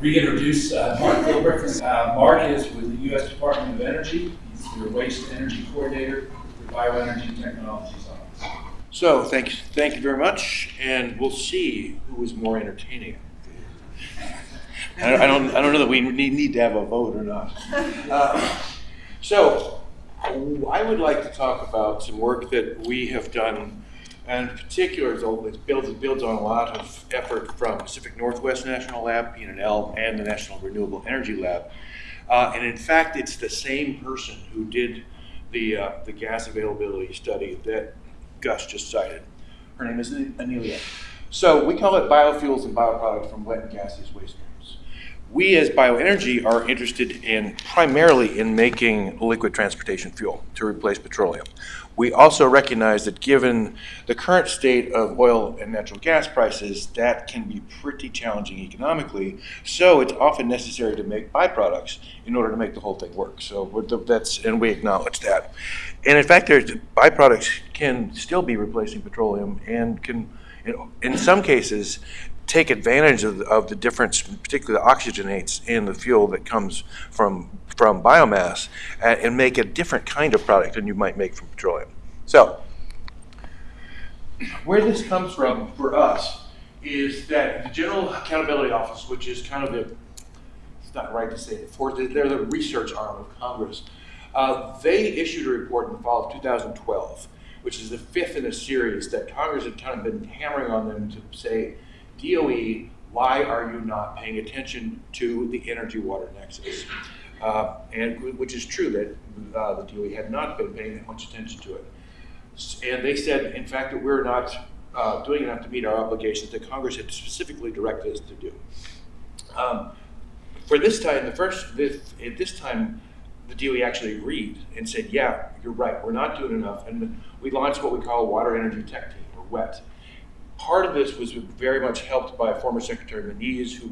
reintroduce uh, Mark Gilbert. Uh, Mark is with the U.S. Department of Energy. He's your Waste Energy Coordinator for Bioenergy Technologies Office. So, thank you, thank you very much, and we'll see who is more entertaining. I I don't, I don't know that we need, need to have a vote or not. Uh, so, I would like to talk about some work that we have done, and in particular, it builds, it builds on a lot of effort from Pacific Northwest National Lab, PNL, and the National Renewable Energy Lab. Uh, and in fact, it's the same person who did the, uh, the gas availability study that Gus just cited. Her name is Anelia. So we call it biofuels and bioproducts from wet and gaseous waste. We as bioenergy are interested in primarily in making liquid transportation fuel to replace petroleum. We also recognize that given the current state of oil and natural gas prices, that can be pretty challenging economically. So it's often necessary to make byproducts in order to make the whole thing work. So that's and we acknowledge that. And in fact, there's byproducts can still be replacing petroleum and can, in some cases, take advantage of the, of the difference, particularly the oxygenates in the fuel that comes from from biomass and make a different kind of product than you might make from petroleum. So, where this comes from for us is that the General Accountability Office, which is kind of the, it's not right to say the, they're the research arm of Congress, uh, they issued a report in the fall of 2012, which is the fifth in a series that Congress had kind of been hammering on them to say, DOE, why are you not paying attention to the energy water nexus? Uh, and which is true that uh, the DOE had not been paying that much attention to it. And they said, in fact, that we're not uh, doing enough to meet our obligations that Congress had specifically directed us to do. Um, for this time, the first, this, at this time, the DOE actually agreed and said, yeah, you're right, we're not doing enough. And we launched what we call a Water Energy Tech Team, or WET. Part of this was very much helped by former Secretary Moniz, who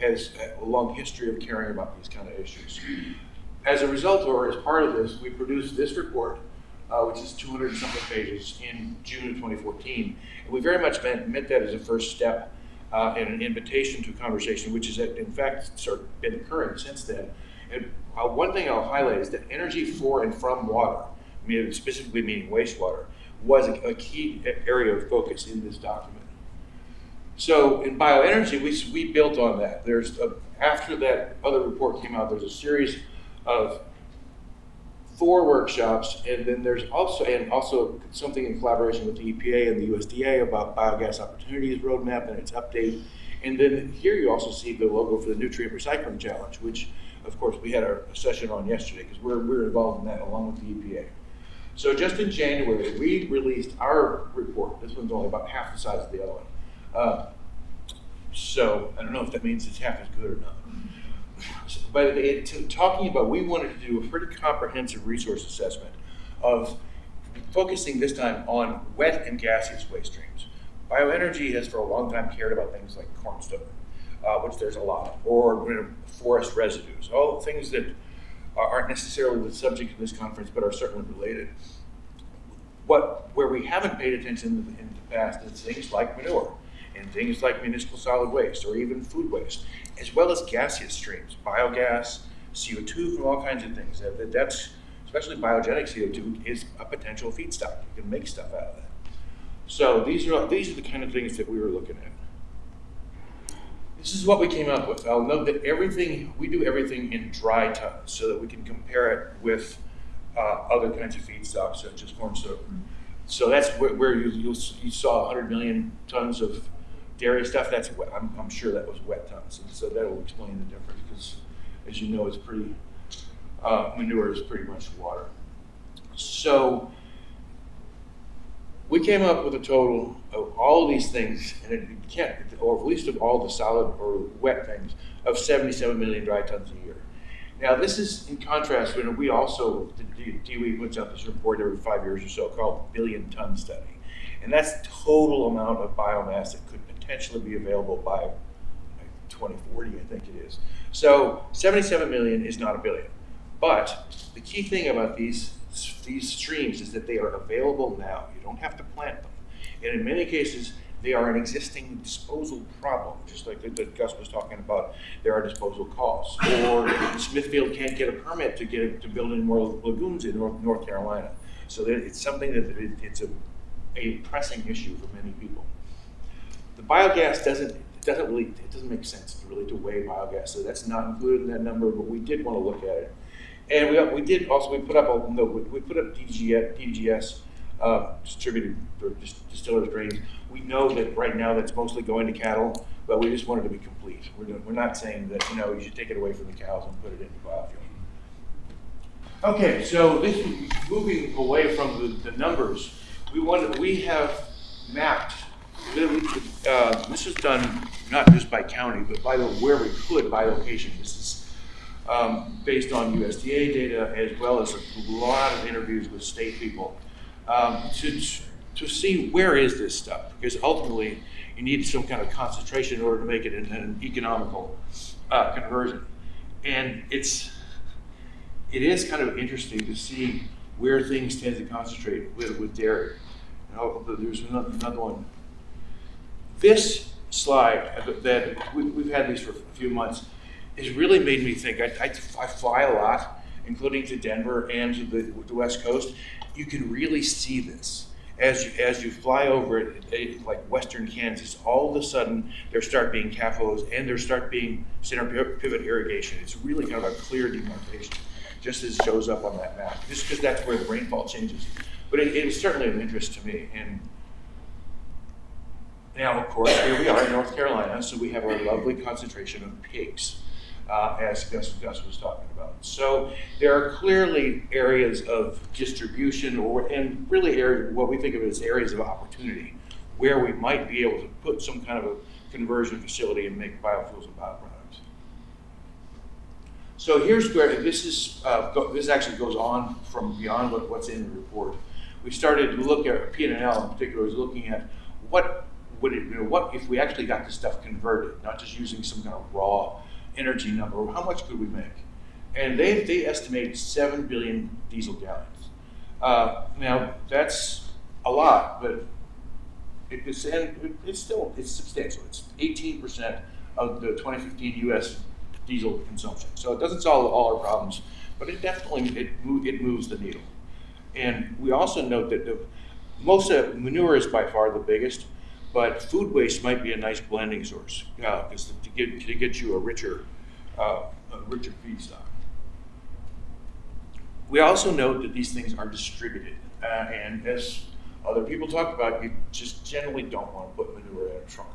has a long history of caring about these kind of issues. As a result, or as part of this, we produced this report, uh, which is 200 something pages, in June of 2014. And we very much meant, meant that as a first step uh, and an invitation to a conversation, which has in fact sort of been occurring since then. And uh, one thing I'll highlight is that energy for and from water, specifically meaning wastewater, was a, a key area of focus in this document. So in bioenergy, we, we built on that. There's a, after that other report came out, there's a series of four workshops, and then there's also and also something in collaboration with the EPA and the USDA about biogas opportunities roadmap and its update. And then here you also see the logo for the nutrient recycling challenge, which of course we had our session on yesterday because we're we're involved in that along with the EPA. So just in January, we released our report. This one's only about half the size of the other one. Uh, so I don't know if that means it's half as good or not. But it, talking about, we wanted to do a pretty comprehensive resource assessment of focusing this time on wet and gaseous waste streams. Bioenergy has for a long time cared about things like corn stover, uh, which there's a lot, or you know, forest residues, all things that aren't necessarily the subject of this conference, but are certainly related. What, where we haven't paid attention in the, past is things like manure and things like municipal solid waste or even food waste, as well as gaseous streams, biogas, CO2 from all kinds of things. That, that's, especially biogenic CO2, is a potential feedstock. You can make stuff out of that. So these are, these are the kind of things that we were looking at. This is what we came up with. I'll note that everything, we do everything in dry tons so that we can compare it with uh, other kinds of feedstocks such as corn stover. So that's where, where you, you, saw 100 million tons of dairy stuff, that's wet. I'm, I'm sure that was wet tons. And so that will explain the difference because, as you know, it's pretty, uh, manure is pretty much water. So we came up with a total of all of these things, and it can't, or at least of all the solid or wet things, of 77 million dry tons a year. Now, this is in contrast when we also, the DOE puts out this report every five years or so called the billion ton study. And that's the total amount of biomass that could potentially be available by 2040, I think it is. So 77 million is not a billion. But the key thing about these, these streams is that they are available now. You don't have to plant them. And in many cases, They are an existing disposal problem, just like Gus was talking about. There are disposal costs, or Smithfield can't get a permit to get to build any more lagoons in North, North Carolina. So it's something that it, it's a, a pressing issue for many people. The biogas doesn't it doesn't really it doesn't make sense to really to weigh biogas, so that's not included in that number. But we did want to look at it, and we we did also we put up a no we, put up DGS, DGS uh, distributed or dis- distillers grains. We know that right now that's mostly going to cattle, but we just wanted to be complete. We're we're not saying that you know you should take it away from the cows and put it into biofuel. Okay, so this moving away from the, the numbers, we wanted, we have mapped, uh, this is done not just by county, but by the, where we could by location. This is, um, based on USDA data as well as a lot of interviews with state people, um, to, to see where is this stuff? Because ultimately, you need some kind of concentration in order to make it an, an economical, uh, conversion. And it's, it is kind of interesting to see where things tend to concentrate with, with dairy. And there's another, another one. This slide that we've had these for a few months has really made me think. I, I, I fly a lot, including to Denver and to the, the West Coast. You can really see this as you, as you fly over it, eh, like western Kansas. All of a sudden, there start being CAFOs and there start being center pivot irrigation. It's really kind of a clear demarcation, just as it shows up on that map. Just because that's where the rainfall changes. But it, it was certainly of interest to me. And now, of course, here we are in North Carolina, so we have our lovely concentration of pigs, uh, as Gus, Gus was talking about. So there are clearly areas of distribution, or and really area, what we think of as areas of opportunity, where we might be able to put some kind of a conversion facility and make biofuels and bioproducts. So here's where this is. Uh, go, this actually goes on from beyond what, what's in the report. We started to look at P and L in particular is looking at what would it, you know, what if we actually got this stuff converted, not just using some kind of raw energy number. How much could we make? And they they estimate seven billion diesel gallons. Uh, now that's a lot, but it, it's and it's still it's substantial. It's 18 percent of the 2015 U.S. diesel consumption. So it doesn't solve all our problems, but it definitely it it moves the needle. And we also note that the, most of manure is by far the biggest, but food waste might be a nice blending source because to get to get you a richer uh, a richer feedstock. We also note that these things are distributed, uh, and as other people talk about, you just generally don't want to put manure in a trunk,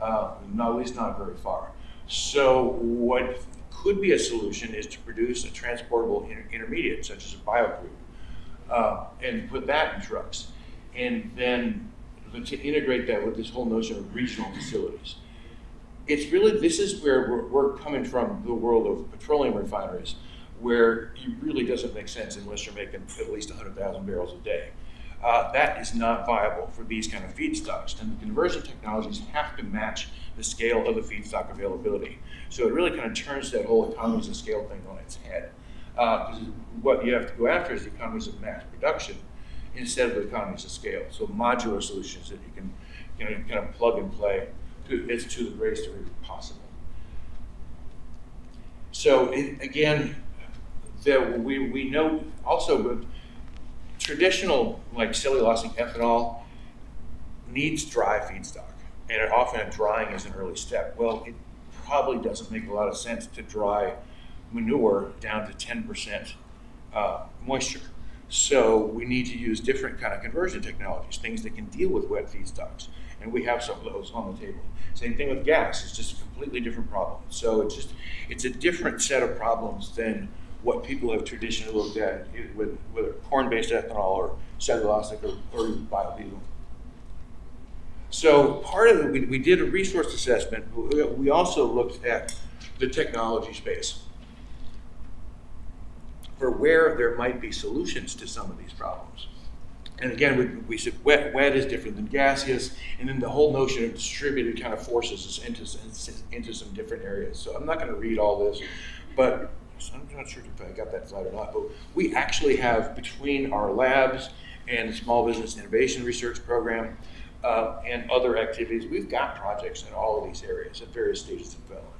uh, at least not very far. So what could be a solution is to produce a transportable inter- intermediate, such as a biocrude, uh, and put that in trucks, and then to integrate that with this whole notion of regional facilities. It's really this is where we're, we're coming from the world of petroleum refineries, where it really doesn't make sense unless you're making at least 100,000 barrels a day. Uh, that is not viable for these kind of feedstocks, and the conversion technologies have to match the scale of the feedstock availability. So it really kind of turns that whole economies of scale thing on its head. Because what you have to go after is the economies of mass production instead of economies of scale. So modular solutions that you can you know, kind of plug and play to, it's to the greatest degree possible. So it, again, we, we know also with traditional like cellulosic ethanol needs dry feedstock, and often drying is an early step. Well, it probably doesn't make a lot of sense to dry manure down to 10% uh, moisture. So we need to use different kind of conversion technologies, things that can deal with wet feedstocks, and we have some of those on the table. Same thing with gas; it's just a completely different problem. So it's just it's a different set of problems than what people have traditionally looked at with whether corn-based ethanol or cellulosic or, or biodiesel. So part of it, we, we did a resource assessment. We- We also looked at the technology space for where there might be solutions to some of these problems. And again, we, we said wet, wet is different than gaseous, and then the whole notion of distributed kind of forces us into, into some different areas. So I'm not going to read all this, but I'm not sure if I got that slide or not, but we actually have between our labs and the Small Business Innovation Research Program, uh, and other activities. We've got projects in all of these areas at various stages of development.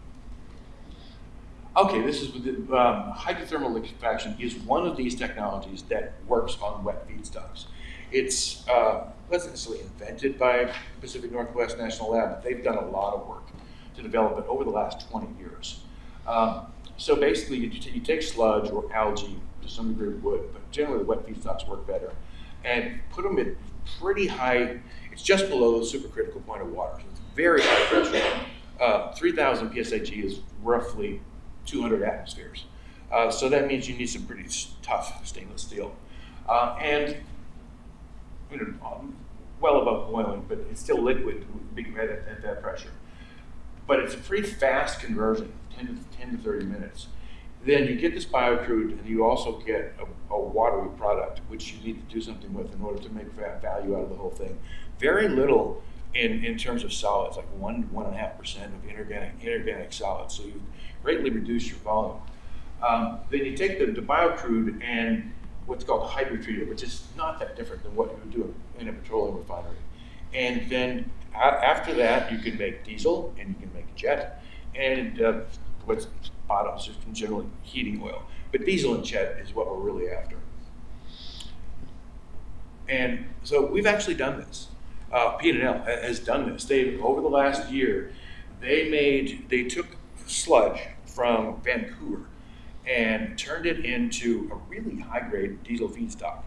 Okay, this is um, hydrothermal liquefaction is one of these technologies that works on wet feedstocks. It's uh, wasn't necessarily invented by Pacific Northwest National Lab, but they've done a lot of work to develop it over the last 20 years. Um, so basically, you, you take sludge or algae, to some degree wood, but generally wet feedstocks work better, and put them at pretty high, it's just below the supercritical point of water. So it's very high pressure. Uh, 3,000 psig is roughly 200 atmospheres. Uh, so that means you need some pretty tough stainless steel. Uh, and you know, um, well above boiling, but it's still liquid at, at that pressure. But it's a pretty fast conversion, 10 to, 10 to 30 minutes. Then you get this biocrude, and you also get a, a watery product, which you need to do something with in order to make value out of the whole thing. Very little in, in terms of solids, like one one and a half percent of inorganic inorganic solids. So you greatly reduce your volume. Um, then you take the, the biocrude and what's called hydrotreater, which is not that different than what you would do in a petroleum refinery. And then after that, you can make diesel and you can make jet, and uh, what's bottoms is generally heating oil. But diesel and jet is what we're really after. And so we've actually done this. Uh, P&L has done this. They over the last year, they made they took sludge from Vancouver and turned it into a really high grade diesel feedstock.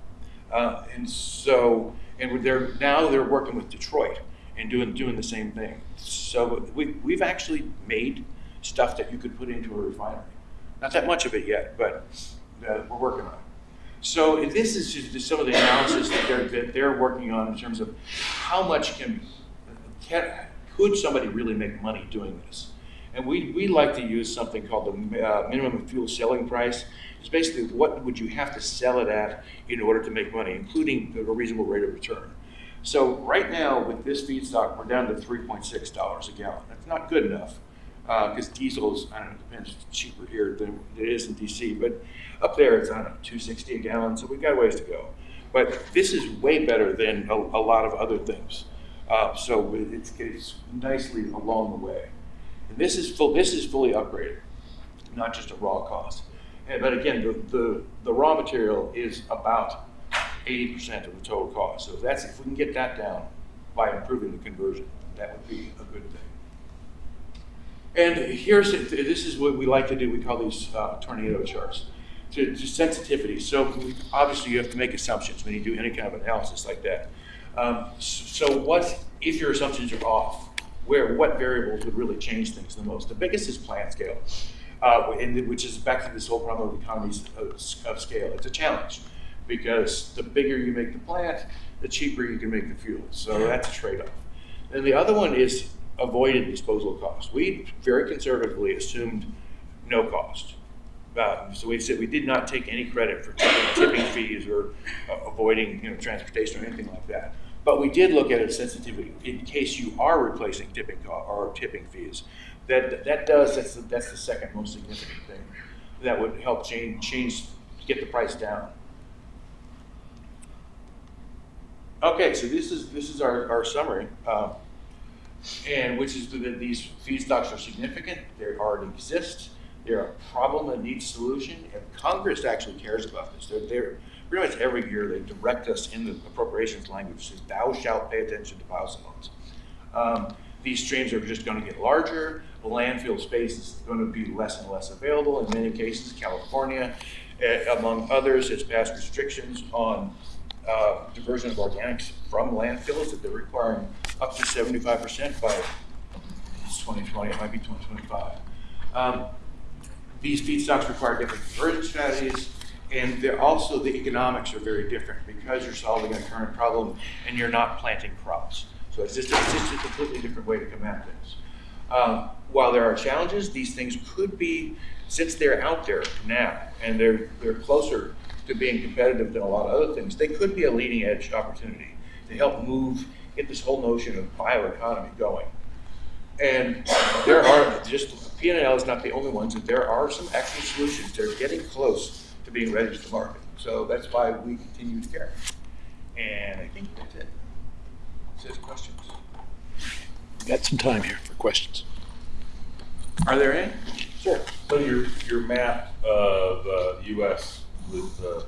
Uh, and so, and they're now they're working with Detroit and doing doing the same thing. So we we've actually made stuff that you could put into a refinery. Not that much of it yet, but uh, we're working on it. So this is just some of the analysis that they're, that they're working on in terms of how much can, can could somebody really make money doing this? And we, we like to use something called the uh, minimum fuel selling price. It's basically what would you have to sell it at in order to make money, including a reasonable rate of return. So right now with this feedstock, we're down to $3.6 a gallon. That's not good enough because diesel is, I don't know, depends, it's cheaper here than it is in DC, but up there it's, I don't know, 260 a gallon, so we've got ways to go. But this is way better than a, a lot of other things. Uh, so it's, it's nicely along the way. And this is full, this is fully upgraded, not just a raw cost. And, but again, the, the, the raw material is about 80% of the total cost. So that's, if we can get that down by improving the conversion, that would be a good thing. And here's, this is what we like to do, we call these uh, tornado charts. To, to sensitivity, so obviously you have to make assumptions when you do any kind of analysis like that. Um, so what, if your assumptions are off, where, what variables would really change things the most? The biggest is plant scale, uh, and, which is back to this whole problem of economies of, of scale. It's a challenge because the bigger you make the plant, the cheaper you can make the fuel. So that's a trade-off. And the other one is avoided disposal costs. We very conservatively assumed no cost. Uh, so we said we did not take any credit for tipping, fees or uh, avoiding you know, transportation or anything like that. But we did look at its sensitivity in case you are replacing tipping or tipping fees. That that does that's the, that's the second most significant thing that would help change change get the price down. Okay, so this is this is our, our summary. Um, and which is that these feedstocks are significant, they already exist, they're a problem that needs solution, and Congress actually cares about this. They're, they're pretty much every year they direct us in the appropriations language says, "Thou shalt pay attention to biosolids." Um, these streams are just going to get larger. The landfill space is going to be less and less available. In many cases, California, uh, among others, has passed restrictions on uh, diversion of organics from landfills that they're requiring up to 75% by 2020, it might be 2025. Um, these feedstocks require different conversion strategies, and they're also the economics are very different because you're solving a current problem and you're not planting crops. So it's just, it's just a completely different way to come at this. Um, while there are challenges, these things could be, since they're out there now and they're they're closer to being competitive than a lot of other things, they could be a leading edge opportunity to help move, get this whole notion of bioeconomy going. And there are just P&L is not the only ones, and there are some actual solutions. They're getting close to being ready to market. So that's why we continue to care. And I think that's it. Says questions. we Got some time here for questions. Are there any? Sure. So your, your map of uh, US with uh,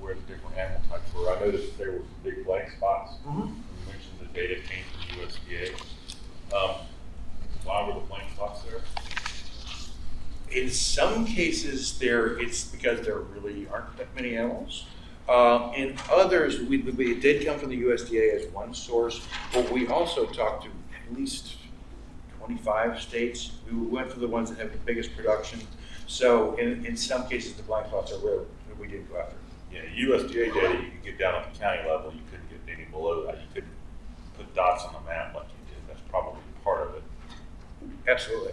where the different animal types were, I noticed there were some big blank spots. Mhm. You mentioned the data came from USDA. Um, Why were the blank spots there? In some cases, there, it's because there really aren't that many animals. Um, in others, we, we, it did come from the USDA as one source, but we also talked to at least twenty-five states. We went for the ones that have the biggest production. So in, in some cases, the blind spots are rare, we didn't go after. Yeah, USDA data, you could get down at the county level, you couldn't get any below that. You couldn't put dots on the map like you did. That's probably part of it. Absolutely.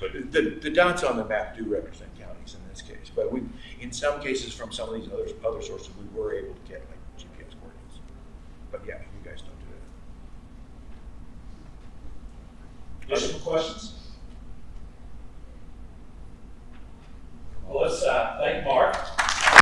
But it- The, the dots on the map do represent counties in this case, but we, in some cases, from some of these other, other sources, we were able to get like GPS coordinates. But yeah, you guys don't do that. Additional questions? Well, let's uh, thank Mark.